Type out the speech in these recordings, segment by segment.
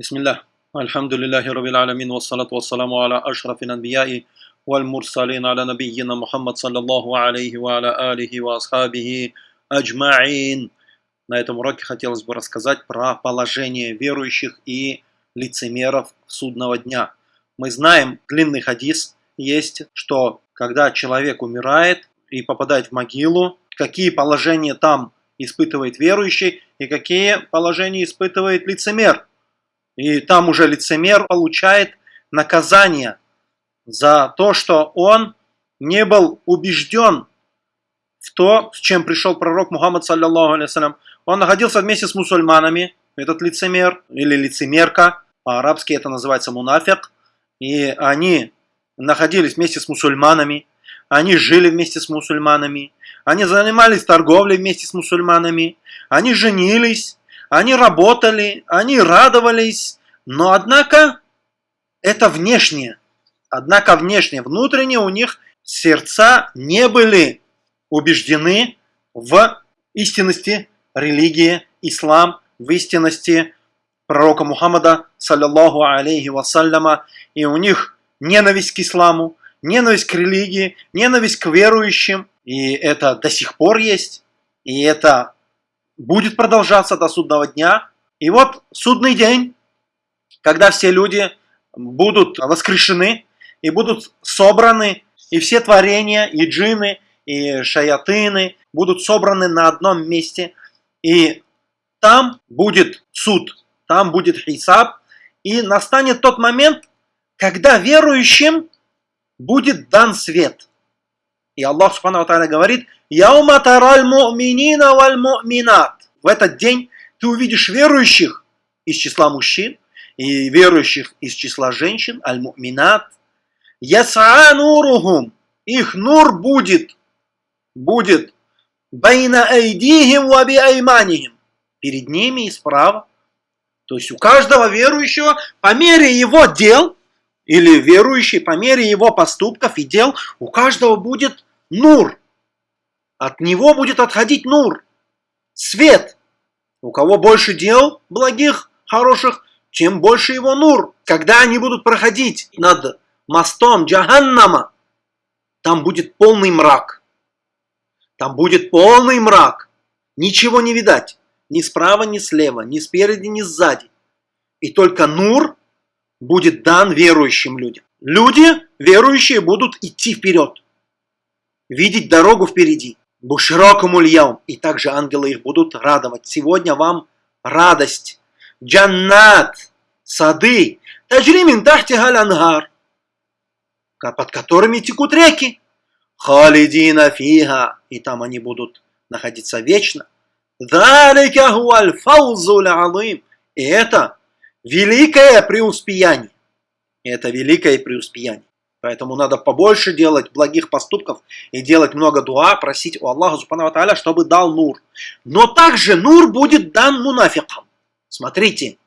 بسم الله الحمد لله رب العالمين والصلاة والسلام على أشرف الأنبياء والمرسلين على نبينا محمد صلى الله عليه وعلى آله وأصحابه أجمعين. На этом уроке хотелось бы рассказать про положение верующих и лицемеров судного дня. Мы знаем, длинный хадис есть, что когда человек умирает и попадает в могилу, какие положения там испытывает верующий и какие положения испытывает лицемер. и там уже лицемер получает наказание за то, что он не был убежден в то, с чем пришел пророк Мухаммад, саллиллаху алейсалям. Он находился вместе с мусульманами, этот лицемер или лицемерка, по-арабски это называется мунафик, и они находились вместе с мусульманами, они жили вместе с мусульманами, они занимались торговлей вместе с мусульманами, они женились, они работали, они радовались, но однако это внешнее. Однако внешнее, внутреннее у них сердца не были убеждены в истинности религии ислам, в истинности пророка Мухаммада, саллиллаху алейхи вассаляма, и у них ненависть к исламу, ненависть к религии, ненависть к верующим, и это до сих пор есть, и это будет продолжаться до судного дня. И вот судный день, когда все люди будут воскрешены и будут собраны, и все творения, и джины, и шаятыны будут собраны на одном месте, и там будет суд, там будет хисаб, и настанет тот момент, когда верующим будет дан свет. И Аллах Субхану Тааля говорит, «Яума тараль му'минина валь му'минат». В этот день ты увидишь верующих из числа мужчин и верующих из числа женщин, аль-му'минат. Ясаа нурухум. Их нур будет, будет байна айдихим ва би айманихим. Перед ними и справа. То есть у каждого верующего по мере его дел, или верующий по мере его поступков и дел, у каждого будет нур. От него будет отходить нур, свет. У кого больше дел благих, хороших, тем больше его нур. Когда они будут проходить над мостом Джаханнама, там будет полный мрак. Там будет полный мрак. Ничего не видать. Ни справа, ни слева, ни спереди, ни сзади. И только нур будет дан верующим людям. Люди, верующие, будут идти вперед. Видеть дорогу впереди. Буширокому льям. И также ангелы их будут радовать. Сегодня вам радость. Джаннат. Сады. Таджримин тахти галангар. Под которыми текут реки. Халидина фига. И там они будут находиться вечно. Далика хуаль. И это великое преуспеяние. Это великое преуспеяние. Поэтому надо побольше делать благих поступков и делать много дуа, просить у Аллаха Субхану Тааля, чтобы дал нур. Но также нур будет дан мунафикам. Смотрите,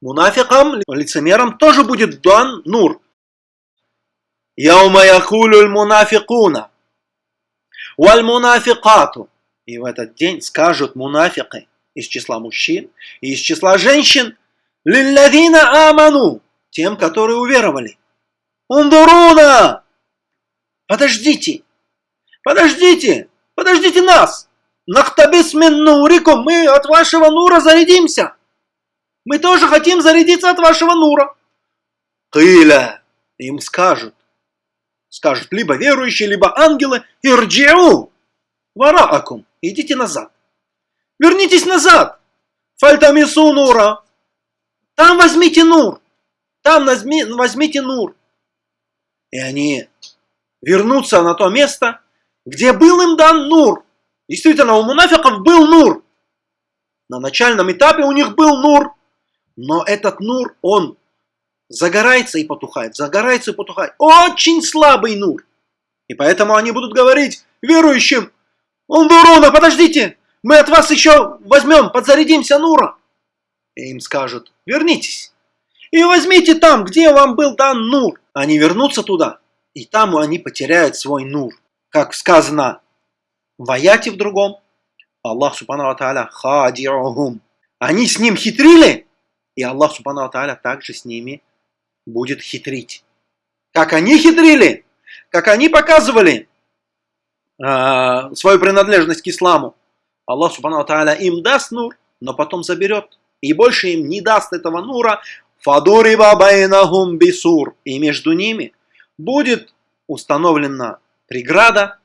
мунафикам, лицемерам тоже будет дан нур. Яума якулю мунафикуна. Валь мунафикату. И в этот день скажут мунафики из числа мужчин и из числа женщин, лилладина аману, тем, которые уверовали. Ундуруна! Подождите! Подождите! Подождите нас! Нахтабис нурикум, мы от вашего нура зарядимся. Мы тоже хотим зарядиться от вашего нура. Кыля, им скажут. Скажут либо верующие, либо ангелы. Ирджиу, вараакум, идите назад. Вернитесь назад. Фальтамису нура. Там возьмите нур. Там возьмите нур. И они вернутся на то место, где был им дан нур. Действительно, у мунафиков был нур. На начальном этапе у них был нур. Но этот нур, он загорается и потухает, загорается и потухает. Очень слабый нур. И поэтому они будут говорить верующим, Ундуруна, подождите, мы от вас еще возьмем, подзарядимся нура. И им скажут, вернитесь. И возьмите там, где вам был дан нур. Они вернутся туда, и там они потеряют свой нур. Как сказано в аяте в другом, Аллах Субхану Тааля хадиухум. Они с ним хитрили, И Аллах Субхану Тааля также с ними будет хитрить. Как они хитрили, как они показывали э, свою принадлежность к исламу. Аллах Субхану Тааля им даст нур, но потом заберет. И больше им не даст этого нура. Фадуриба байнахум бисур. И между ними будет установлена преграда.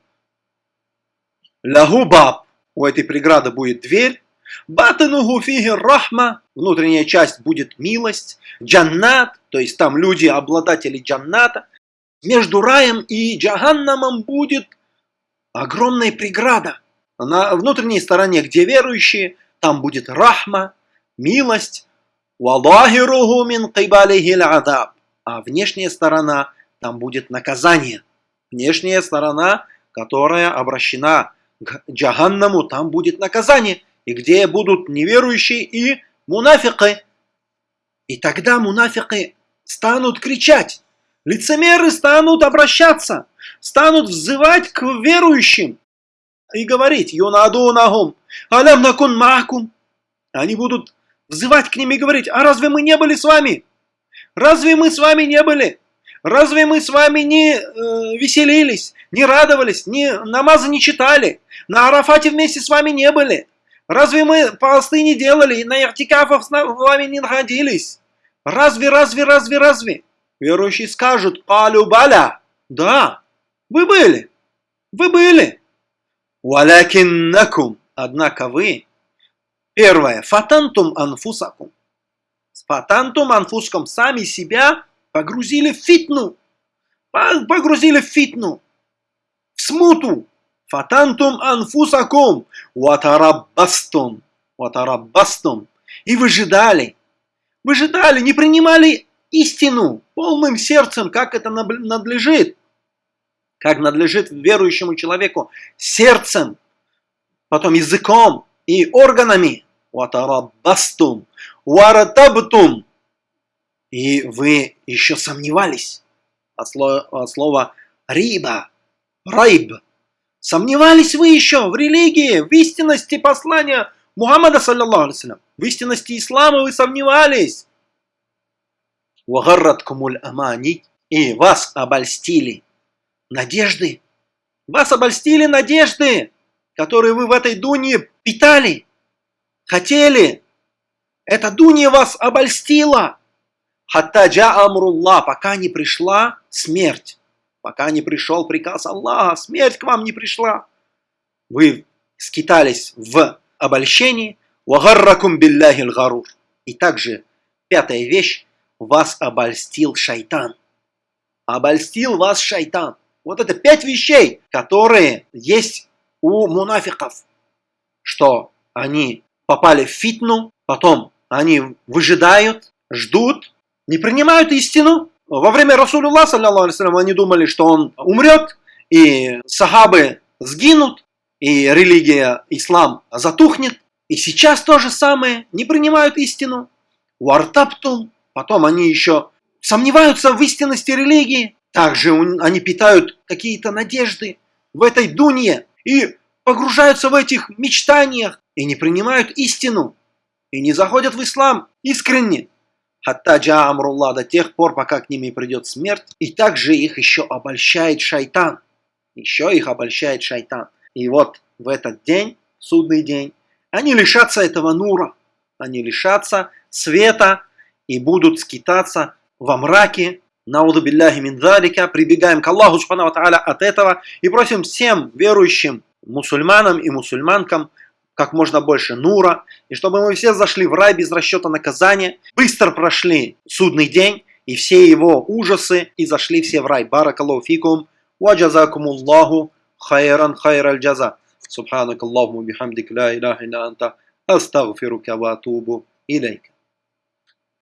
Лягубаб. У этой преграды будет дверь. Батануху рахма. Внутренняя часть будет милость. Джаннат. То есть там люди, обладатели джанната. Между раем и джаганнамом будет огромная преграда. На внутренней стороне, где верующие, там будет рахма, милость. Валлахируху мин кибалихил адаб. А внешняя сторона, там будет наказание. Внешняя сторона, которая обращена к джаганнаму, там будет наказание. И где будут неверующие и мунафикы. И тогда мунафики станут кричать. Лицемеры станут обращаться, станут взывать к верующим и говорить «Юнадунахум, алям накун махкум». Они будут взывать к ним и говорить «А разве мы не были с вами? Разве мы с вами не были? Разве мы с вами не э, веселились, не радовались, не, намазы не читали, на Арафате вместе с вами не были? Разве мы посты не делали, на иртикафах с вами не находились? Разве, разве, разве, разве?» Верующие скажут «Алю баля». Да, вы были, вы были. Валякиннакум. Однако вы, первое, фатантум анфусакум. Фатантум анфуском сами себя погрузили в фитну. Погрузили в фитну. В смуту. Фатантум анфусакум. Ватараббастум. Ватараббастум. И выжидали. Выжидали, не принимали истину полным сердцем, как это надлежит как надлежит верующему человеку, сердцем, потом языком и органами. Ватарабастум, варатабтум. И вы еще сомневались от слова, от слова риба, райб. Сомневались вы еще в религии, в истинности послания Мухаммада, саллиллаху алейсалям. В истинности ислама вы сомневались. Вагарраткумуль амани. И вас обольстили надежды. Вас обольстили надежды, которые вы в этой дуне питали, хотели. Эта дуня вас обольстила. Хаттаджа амрулла, пока не пришла смерть. Пока не пришел приказ Аллаха, смерть к вам не пришла. Вы скитались в обольщении. Вагарракум билляхил гарур. И также пятая вещь, вас обольстил шайтан. Обольстил вас шайтан. Вот это пять вещей, которые есть у мунафиков, что они попали в фитну, потом они выжидают, ждут, не принимают истину. Во время Расулулла, саллиллаху они думали, что он умрет, и сахабы сгинут, и религия, ислам затухнет. И сейчас то же самое, не принимают истину. Вартаптум, потом они еще сомневаются в истинности религии, также они питают какие-то надежды в этой дуне и погружаются в этих мечтаниях и не принимают истину и не заходят в ислам искренне. Хаттаджа Амрулла до тех пор, пока к ним придет смерть. И также их еще обольщает шайтан. Еще их обольщает шайтан. И вот в этот день, судный день, они лишатся этого нура. Они лишатся света и будут скитаться во мраке Науду билляхи мин залика, прибегаем к Аллаху Субхану Тааля от этого и просим всем верующим мусульманам и мусульманкам как можно больше нура, и чтобы мы все зашли в рай без расчета наказания, быстро прошли судный день и все его ужасы, и зашли все в рай. Баракаллаху фикум, ва джазакумуллаху хайран хайраль джаза. Субханак Аллаху бихамдик ла илляха илля анта, астагфирука ва атубу илейка.